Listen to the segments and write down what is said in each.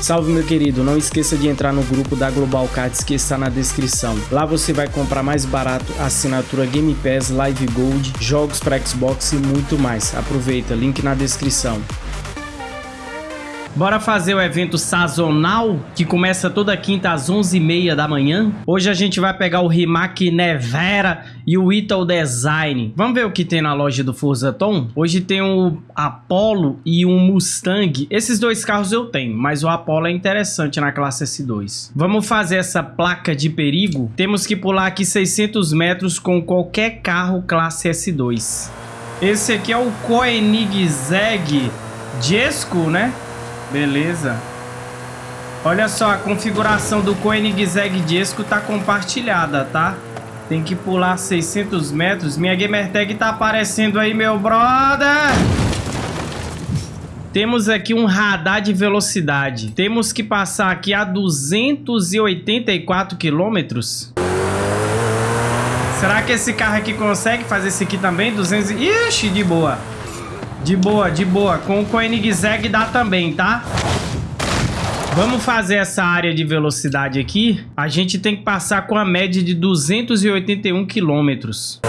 Salve meu querido, não esqueça de entrar no grupo da Global Cards que está na descrição. Lá você vai comprar mais barato assinatura Game Pass, Live Gold, jogos para Xbox e muito mais. Aproveita, link na descrição. Bora fazer o evento sazonal, que começa toda quinta às 11h30 da manhã. Hoje a gente vai pegar o Rimac Nevera e o Ital Design. Vamos ver o que tem na loja do Forza Tom? Hoje tem o Apollo e um Mustang. Esses dois carros eu tenho, mas o Apollo é interessante na classe S2. Vamos fazer essa placa de perigo. Temos que pular aqui 600 metros com qualquer carro classe S2. Esse aqui é o Koenigsegg Jesco, né? Beleza. Olha só, a configuração do Koenigsegg Disco tá compartilhada, tá? Tem que pular 600 metros. Minha Gamertag tá aparecendo aí, meu brother! Temos aqui um radar de velocidade. Temos que passar aqui a 284 quilômetros. Será que esse carro aqui consegue fazer esse aqui também? 200... Ixi, de boa. De boa, de boa. Com o Koenigsegg dá também, tá? Vamos fazer essa área de velocidade aqui. A gente tem que passar com a média de 281 quilômetros.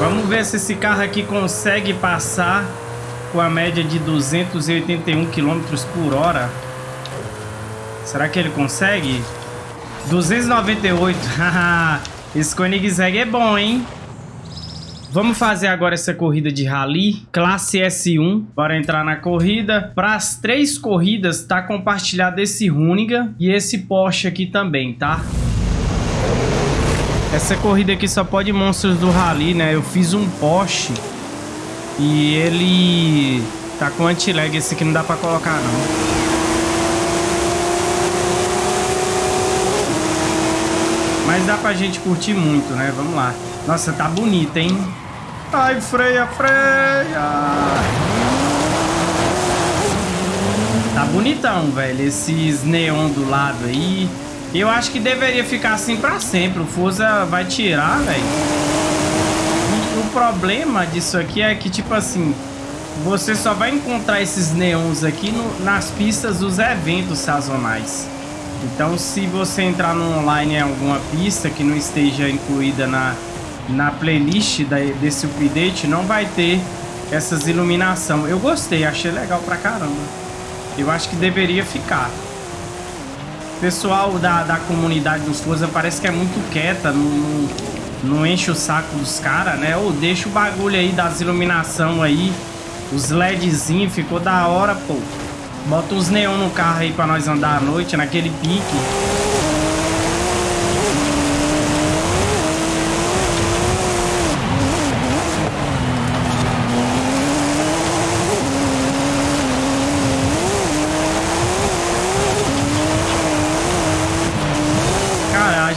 Vamos ver se esse carro aqui consegue passar com a média de 281 quilômetros por hora. Será que ele consegue? 298. Esse Koenigsegg é bom, hein? Vamos fazer agora essa corrida de rally, classe S1. Bora entrar na corrida. Para as três corridas, tá compartilhado esse Runiga e esse Porsche aqui também, tá? Essa corrida aqui só pode monstros do rally, né? Eu fiz um Porsche e ele tá com anti-lag. Esse aqui não dá para colocar, não. Mas dá pra gente curtir muito, né? Vamos lá. Nossa, tá bonito, hein? Ai, freia, freia. Tá bonitão, velho. Esses neon do lado aí. Eu acho que deveria ficar assim pra sempre. O Forza vai tirar, velho. O problema disso aqui é que, tipo assim... Você só vai encontrar esses neons aqui no, nas pistas dos eventos sazonais. Então, se você entrar no online em alguma pista que não esteja incluída na na playlist da, desse update não vai ter essas iluminação. Eu gostei, achei legal pra caramba. Eu acho que deveria ficar. pessoal da, da comunidade dos Forza parece que é muito quieta, não, não, enche o saco dos caras, né? Ou deixa o bagulho aí das iluminação aí, os LEDzinhos, ficou da hora, pô. Bota os neon no carro aí pra nós andar à noite, naquele pique.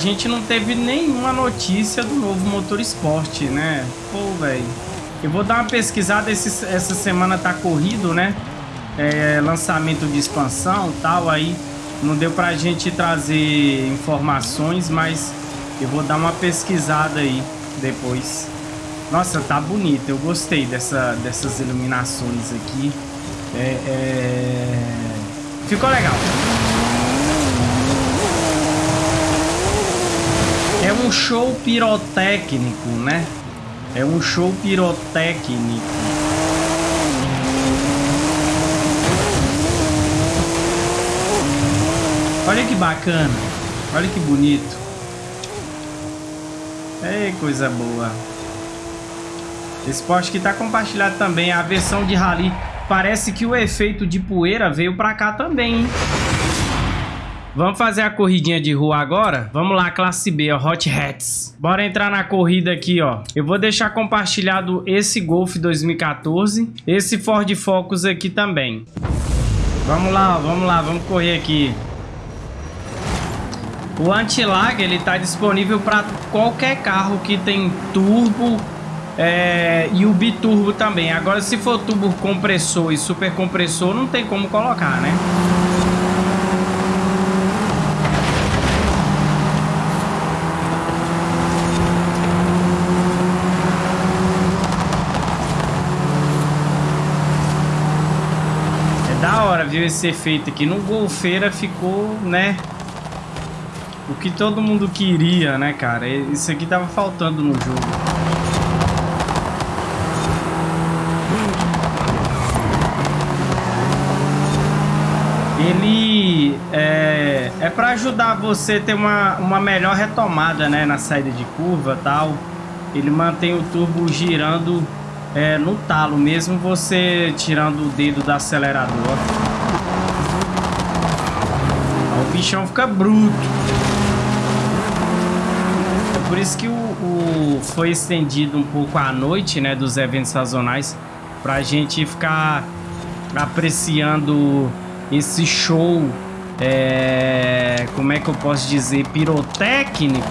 Gente não teve nenhuma notícia do novo motor esporte, né? Pô, velho. Eu vou dar uma pesquisada, esse, essa semana tá corrido, né? É, lançamento de expansão tal, aí não deu pra gente trazer informações, mas eu vou dar uma pesquisada aí depois. Nossa, tá bonito, eu gostei dessa, dessas iluminações aqui. É, é... Ficou legal. É um show pirotécnico, né? É um show pirotécnico. Olha que bacana. Olha que bonito. Ei, coisa boa. Esse poste que tá compartilhado também. A versão de rally. Parece que o efeito de poeira veio pra cá também, hein? Vamos fazer a corridinha de rua agora? Vamos lá, classe B, ó, Hot Hats. Bora entrar na corrida aqui, ó. Eu vou deixar compartilhado esse Golf 2014, esse Ford Focus aqui também. Vamos lá, ó, vamos lá, vamos correr aqui. O anti-lag, ele tá disponível para qualquer carro que tem turbo é, e o biturbo também. Agora, se for turbo compressor e super compressor, não tem como colocar, né? Viu esse efeito aqui. No Golfeira ficou, né? O que todo mundo queria, né, cara? Isso aqui tava faltando no jogo. ele é, é para ajudar você a ter uma, uma melhor retomada né, na saída de curva tal. Ele mantém o turbo girando é, no talo, mesmo você tirando o dedo do acelerador. Bichão fica bruto. É por isso que o, o foi estendido um pouco à noite, né, dos eventos sazonais, pra gente ficar apreciando esse show, é, como é que eu posso dizer, pirotécnico.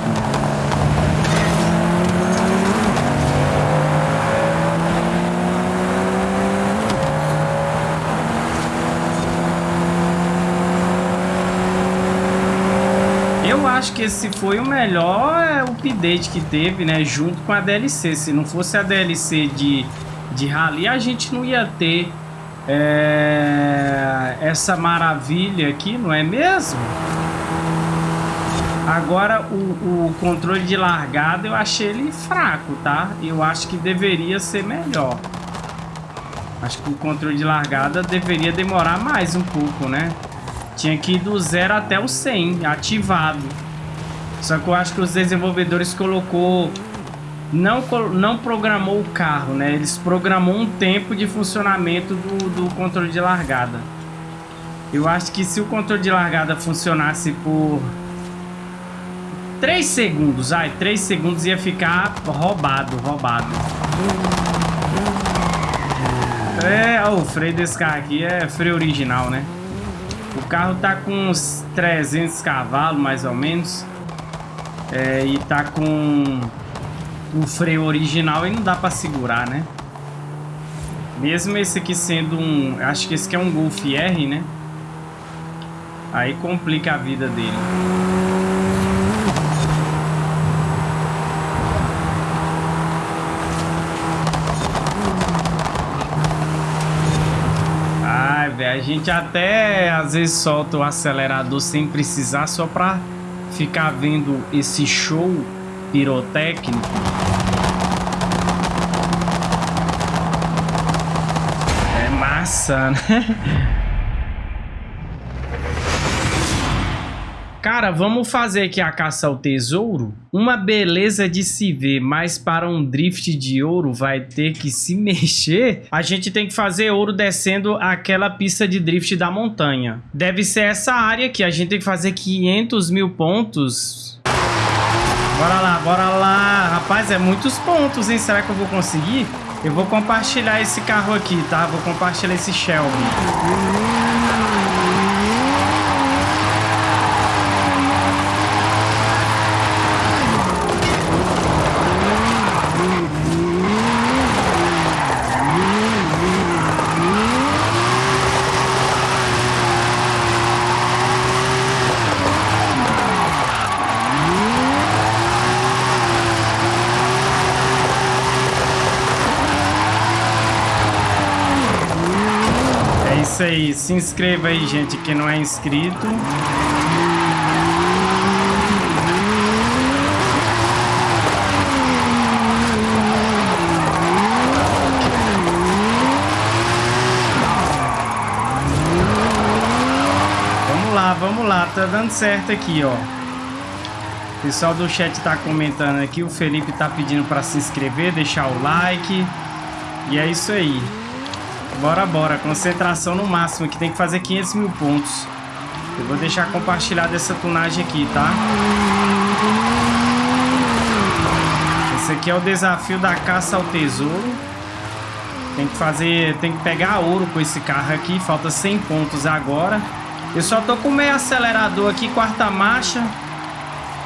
Eu acho que esse foi o melhor é, update que teve, né? Junto com a DLC. Se não fosse a DLC de, de Rally, a gente não ia ter é, essa maravilha aqui, não é mesmo? Agora, o, o, controle de largada eu achei ele fraco, tá? Eu acho que deveria ser melhor. Acho que o controle de largada deveria demorar mais um pouco, né? Tinha que ir do zero até o 100, ativado. Só que eu acho que os desenvolvedores colocou não, não programou o carro, né? Eles programou um tempo de funcionamento do, do controle de largada. Eu acho que se o controle de largada funcionasse por 3 segundos, ai, 3 segundos ia ficar roubado, roubado. É, o freio desse carro aqui é freio original, né? O carro tá com uns 300 cavalos, mais ou menos. É, e tá com o freio original e não dá pra segurar, né? Mesmo esse aqui sendo um... Acho que esse aqui é um Golf R, né? Aí complica a vida dele. Ai, velho, a gente até às vezes solta o acelerador sem precisar só pra ficar vendo esse show pirotécnico. É massa, né? Cara, vamos fazer aqui a caça ao tesouro? Uma beleza de se ver, mas para um drift de ouro vai ter que se mexer. A gente tem que fazer ouro descendo aquela pista de drift da montanha. Deve ser essa área aqui. A gente tem que fazer 500 mil pontos Bora lá, bora lá. Rapaz, é muitos pontos, hein? Será que eu vou conseguir? Eu vou compartilhar esse carro aqui, tá? Vou compartilhar esse Shelby. isso Se inscreva aí, gente, que não é inscrito. Vamos lá, vamos lá. Tá dando certo aqui, ó. O pessoal do chat tá comentando aqui. O Felipe tá pedindo para se inscrever, deixar o like. E é isso aí. Bora, bora. Concentração no máximo, que tem que fazer 500 mil pontos. Eu vou deixar compartilhada essa tunagem aqui, tá? Esse aqui é o desafio da caça ao tesouro. Tem que fazer... Tem que pegar ouro com esse carro aqui. Falta 100 pontos agora. Eu só tô com meio acelerador aqui, quarta marcha.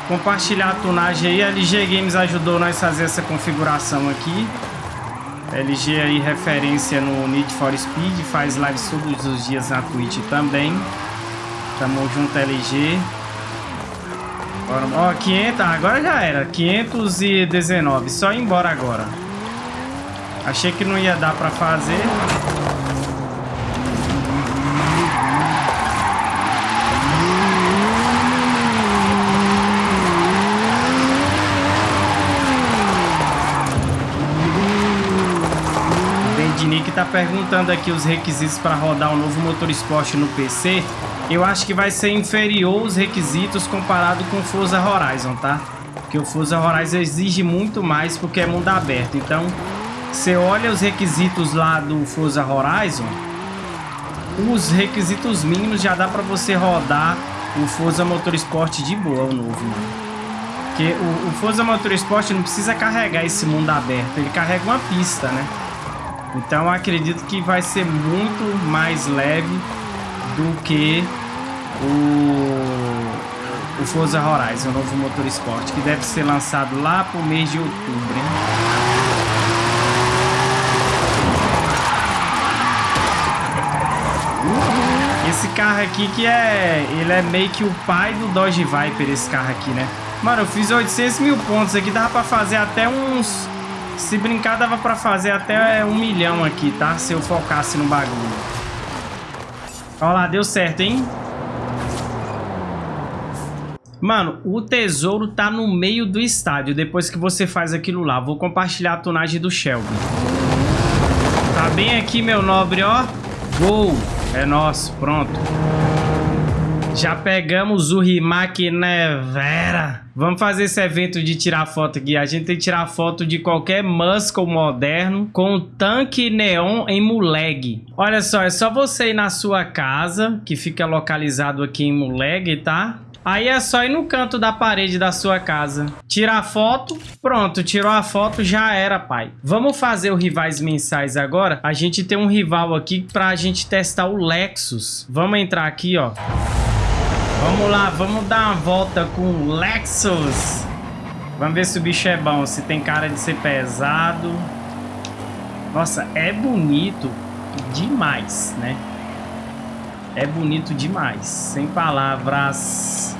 Compartilhar a tunagem aí. A LG Games ajudou nós a fazer essa configuração aqui. LG aí referência no Need for Speed, faz lives todos os dias na Twitch também. Tamo junto LG. Ó, 500, agora já era, 519, só ir embora agora. Achei que não ia dar pra fazer. Perguntando aqui os requisitos para rodar o novo motor esporte no PC. Eu acho que vai ser inferior os requisitos comparado com o Forza Horizon, tá? Porque o Forza Horizon exige muito mais porque é mundo aberto. Então, você olha os requisitos lá do Forza Horizon, os requisitos mínimos já dá para você rodar o Forza Motorsport de boa, o novo, mano. Porque o, o Forza Motorsport não precisa carregar esse mundo aberto, ele carrega uma pista, né? Então acredito que vai ser muito mais leve do que o, o Forza Horizon, o novo Motorsport, que deve ser lançado lá pro mês de outubro, hein? Esse carro aqui que é... Ele é meio que o pai do Dodge Viper, esse carro aqui, né? Mano, eu fiz 800 mil pontos aqui, dava pra fazer até uns... Se brincar, dava pra fazer até um milhão aqui, tá? Se eu focasse no bagulho. Olha lá, deu certo, hein? Mano, o tesouro tá no meio do estádio, depois que você faz aquilo lá. Vou compartilhar a tunagem do Shelby. Tá bem aqui, meu nobre, ó. Gol! É nosso, pronto. Já pegamos o Rimac Nevera. Vamos fazer esse evento de tirar foto aqui. A gente tem que tirar foto de qualquer muscle moderno com tanque neon em Muleg. Olha só, é só você ir na sua casa, que fica localizado aqui em Muleg, tá? Aí é só ir no canto da parede da sua casa. Tirar foto, pronto, tirou a foto, já era, pai. Vamos fazer o rivais mensais agora. A gente tem um rival aqui pra gente testar o Lexus. Vamos entrar aqui, ó. Vamos lá, vamos dar uma volta com o Lexus. Vamos ver se o bicho é bom, se tem cara de ser pesado. Nossa, é bonito demais, né? É bonito demais, sem palavras.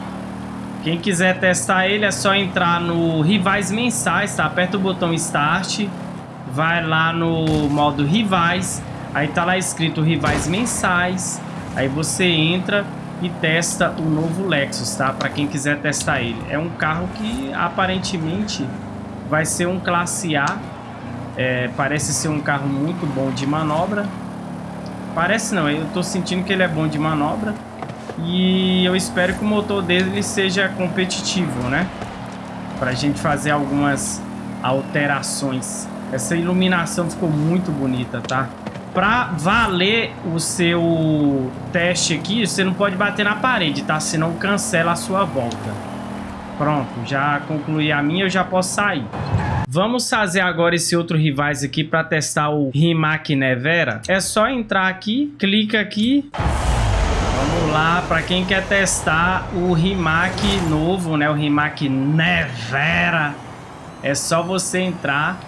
Quem quiser testar ele é só entrar no Rivais Mensais, tá? Aperta o botão Start, vai lá no modo Rivais, aí tá lá escrito Rivais Mensais, aí você entra e testa o novo Lexus, tá? Para quem quiser testar ele. É um carro que aparentemente vai ser um classe A. É, parece ser um carro muito bom de manobra. Parece não, eu tô sentindo que ele é bom de manobra. E eu espero que o motor dele seja competitivo, né? Pra gente fazer algumas alterações. Essa iluminação ficou muito bonita, tá? Para valer o seu teste aqui, você não pode bater na parede, tá? Senão cancela a sua volta. Pronto, já concluí a minha, eu já posso sair. Vamos fazer agora esse outro rivais aqui para testar o Rimac Nevera. É só entrar aqui, clica aqui. Vamos lá, para quem quer testar o Rimac novo, né? O Rimac Nevera. É só você entrar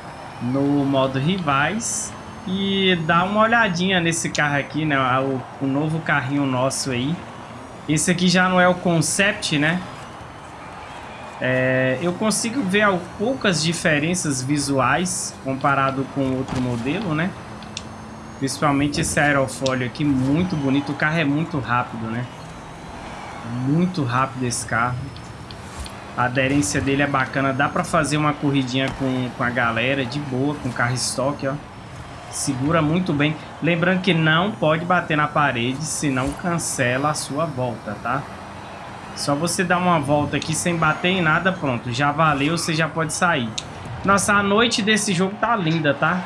no modo rivais e dar uma olhadinha nesse carro aqui, né? O, o novo carrinho nosso aí. Esse aqui já não é o Concept, né? É, eu consigo ver poucas diferenças visuais comparado com outro modelo, né? Principalmente esse aerofólio aqui, muito bonito. O carro é muito rápido, né? Muito rápido esse carro. A aderência dele é bacana. Dá pra fazer uma corridinha com, com a galera de boa, com carro estoque, ó. Segura muito bem. Lembrando que não pode bater na parede, senão cancela a sua volta, tá? Só você dar uma volta aqui sem bater em nada, pronto. Já valeu, você já pode sair. Nossa, a noite desse jogo tá linda, tá?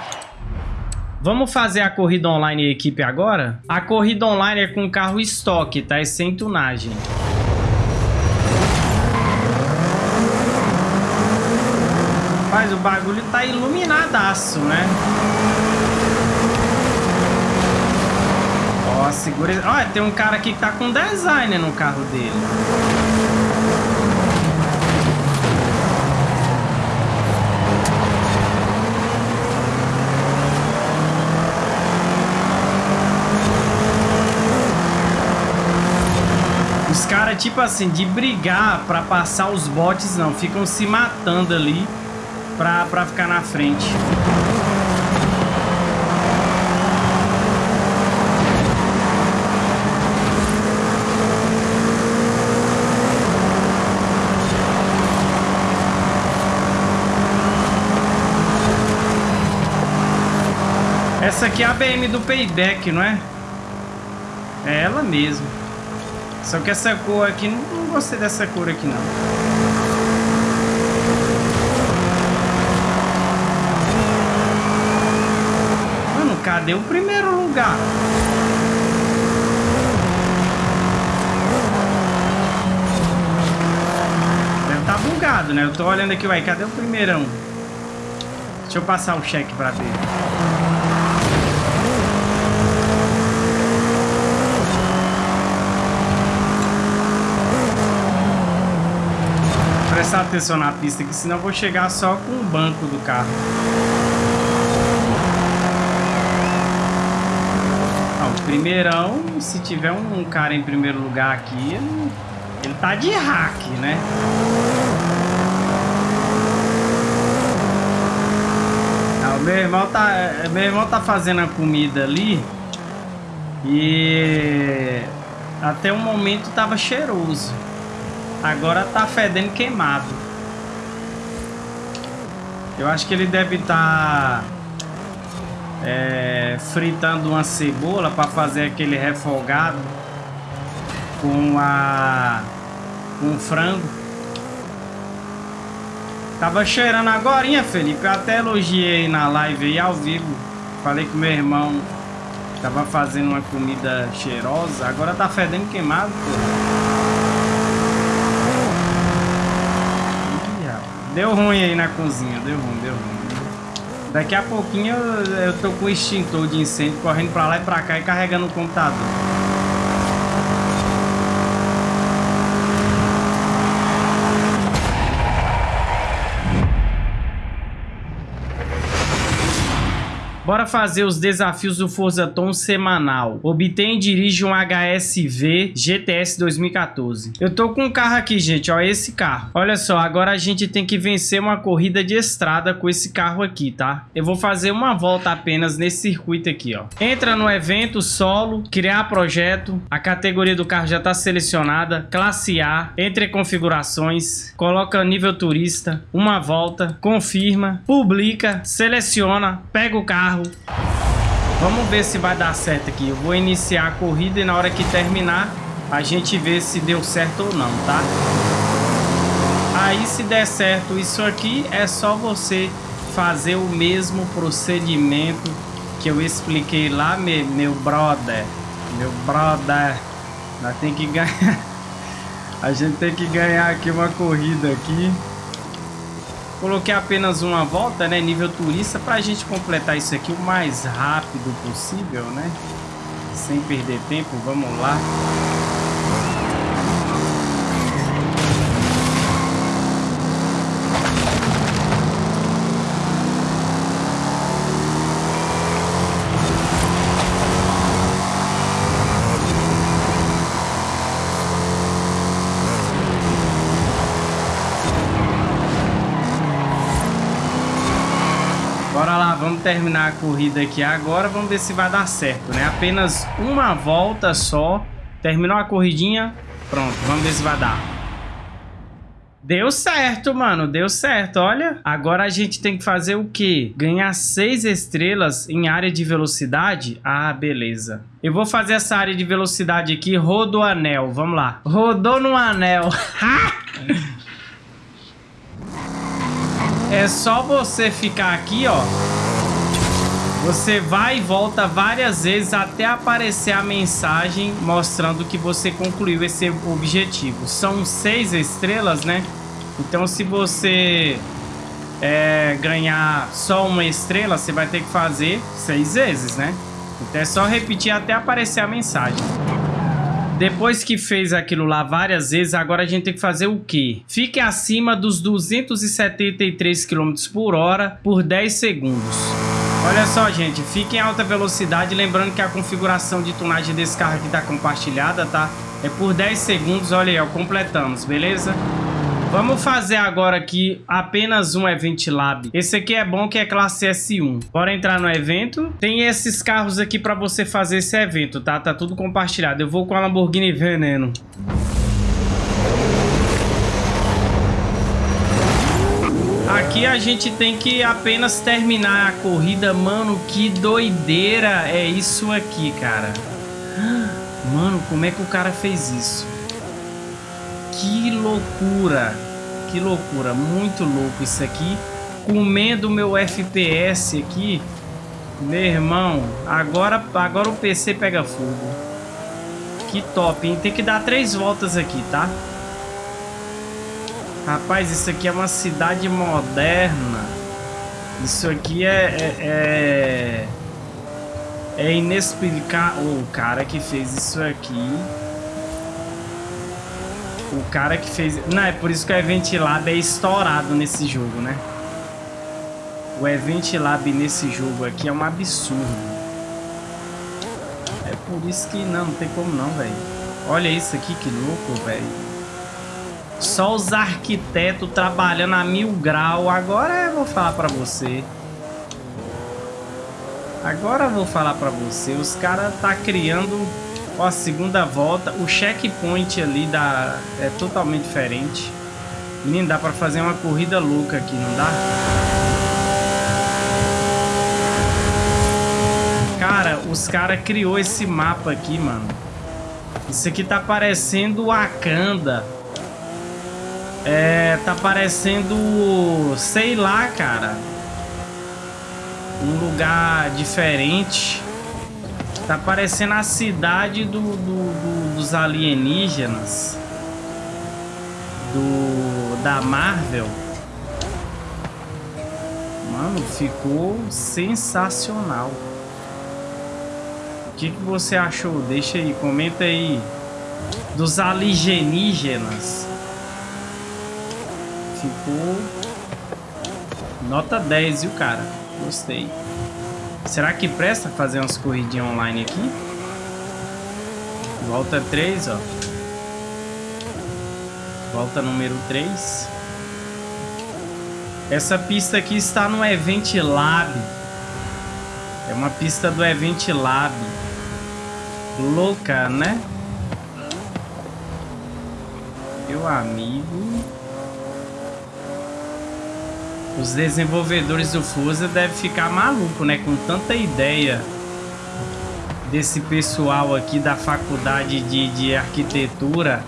Vamos fazer a corrida online equipe agora? A corrida online é com carro estoque, tá? É sem tunagem. Mas o bagulho tá iluminadaço, né? Ó, segura... Olha, tem um cara aqui que tá com design no carro dele. Os caras, tipo assim, de brigar pra passar os botes, não. Ficam se matando ali pra, pra ficar na frente. Essa aqui é a BM do Payback, não é? É ela mesmo. Só que essa cor aqui, não, gostei dessa cor aqui não. Mano, cadê o primeiro lugar? Deve tá bugado, né? Eu tô olhando aqui, ué, cadê o primeirão? Deixa eu passar o cheque pra ver. Prestar atenção na pista aqui, senão vou chegar só com o banco do carro. O primeirão, se tiver um, cara em primeiro lugar aqui, ele, tá de hack, né? O meu irmão tá, meu irmão tá fazendo a comida ali e até o momento tava cheiroso. Agora tá fedendo queimado. Eu acho que ele deve estar tá, é, fritando uma cebola para fazer aquele refogado com a com frango. Tava cheirando agora, Felipe. Eu até elogiei na live aí ao vivo. Falei que meu irmão tava fazendo uma comida cheirosa. Agora tá fedendo queimado. Deu ruim aí na cozinha, deu ruim, deu ruim. Daqui a pouquinho eu, eu tô com o extintor de incêndio correndo pra lá e pra cá e carregando o computador. Bora fazer os desafios do Forza Tom semanal. Obtém e dirige um HSV GTS 2014. Eu tô com um carro aqui, gente, ó, esse carro. Olha só, agora a gente tem que vencer uma corrida de estrada com esse carro aqui, tá? Eu vou fazer uma volta apenas nesse circuito aqui, ó. Entra no evento solo, criar projeto. A categoria do carro já tá selecionada. Classe A, entre configurações, coloca nível turista, uma volta, confirma, publica, seleciona, pega o carro carro. Vamos ver se vai dar certo aqui. Eu vou iniciar a corrida e na hora que terminar, a gente vê se deu certo ou não, tá? Aí se der certo isso aqui, é só você fazer o mesmo procedimento que eu expliquei lá, meu, meu brother. Meu brother. Nós tem que ganhar. A gente tem que ganhar aqui uma corrida aqui. Coloquei apenas uma volta, né, nível turista, para a gente completar isso aqui o mais rápido possível, né? Sem perder tempo, vamos lá. vamos terminar a corrida aqui agora. Vamos ver se vai dar certo, né? Apenas uma volta só. Terminou a corridinha. Pronto, vamos ver se vai dar. Deu certo, mano. Deu certo, olha. Agora a gente tem que fazer o quê? Ganhar seis estrelas em área de velocidade? Ah, beleza. Eu vou fazer essa área de velocidade aqui. Rodo anel. Vamos lá. Rodou no anel. é só você ficar aqui, ó. Você vai e volta várias vezes até aparecer a mensagem mostrando que você concluiu esse objetivo. São seis estrelas, né? Então se você é, ganhar só uma estrela, você vai ter que fazer seis vezes, né? Então é só repetir até aparecer a mensagem. Depois que fez aquilo lá várias vezes, agora a gente tem que fazer o quê? Fique acima dos 273 km por hora por 10 segundos. Olha só, gente, fique em alta velocidade, lembrando que a configuração de tunagem desse carro aqui tá compartilhada, tá? É por 10 segundos, olha aí, ó, completamos, beleza? Vamos fazer agora aqui apenas um Event Lab. Esse aqui é bom que é classe S1. Bora entrar no evento. Tem esses carros aqui para você fazer esse evento, tá? Tá tudo compartilhado. Eu vou com a Lamborghini Veneno. Aqui a gente tem que apenas terminar a corrida. Mano, que doideira é isso aqui, cara. Mano, como é que o cara fez isso? Que loucura. Que loucura. Muito louco isso aqui. Comendo meu FPS aqui. Meu irmão, agora, agora o PC pega fogo. Que top, hein? Tem que dar três voltas aqui, tá? Rapaz, isso aqui é uma cidade moderna. Isso aqui é... É, é, é inexplicável. O cara que fez isso aqui... O cara que fez... Não, é por isso que o Event Lab é estourado nesse jogo, né? O Event Lab nesse jogo aqui é um absurdo. É por isso que não, não tem como não, velho. Olha isso aqui, que louco, velho. Só os arquitetos trabalhando a mil grau. Agora eu vou falar pra você. Agora eu vou falar pra você. Os caras tá criando ó, a segunda volta. O checkpoint ali da, é totalmente diferente. Menino, dá pra fazer uma corrida louca aqui, não dá? Cara, os caras criou esse mapa aqui, mano. Isso aqui tá parecendo Wakanda. É, tá parecendo, sei lá, cara. Um lugar diferente. Tá parecendo a cidade do, do, do, dos alienígenas. Do, da Marvel. Mano, ficou sensacional. O que, que você achou? Deixa aí, comenta aí. Dos alienígenas. Ficou nota 10, viu, cara? Gostei. Será que presta fazer umas corridinhas online aqui? Volta 3, ó. Volta número 3. Essa pista aqui está no Event Lab. É uma pista do Event Lab. Louca, né? Meu amigo... Os desenvolvedores do Forza devem ficar maluco, né? Com tanta ideia desse pessoal aqui da faculdade de, de arquitetura.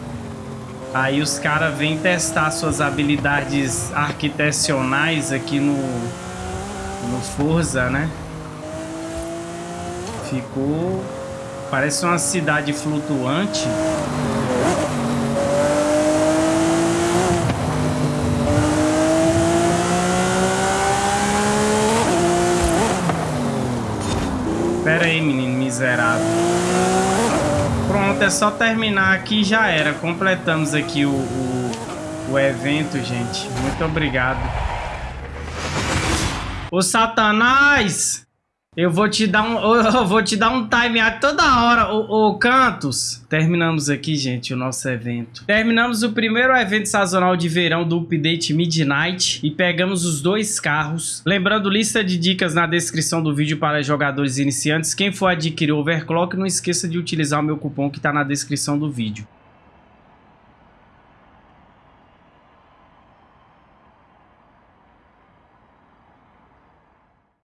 Aí os caras vêm testar suas habilidades arquitecionais aqui no, no Forza, né? Ficou... Parece uma cidade flutuante. Pera aí, menino miserável. Pronto, é só terminar aqui já era. Completamos aqui o, o, o evento, gente. Muito obrigado. Ô, Satanás! Eu vou te dar um, eu vou te dar um time toda hora, ô, ô, Cantos. Terminamos aqui, gente, o nosso evento. Terminamos o primeiro evento sazonal de verão do update Midnight e pegamos os dois carros. Lembrando, lista de dicas na descrição do vídeo para jogadores iniciantes. Quem for adquirir o Overclock, não esqueça de utilizar o meu cupom que está na descrição do vídeo.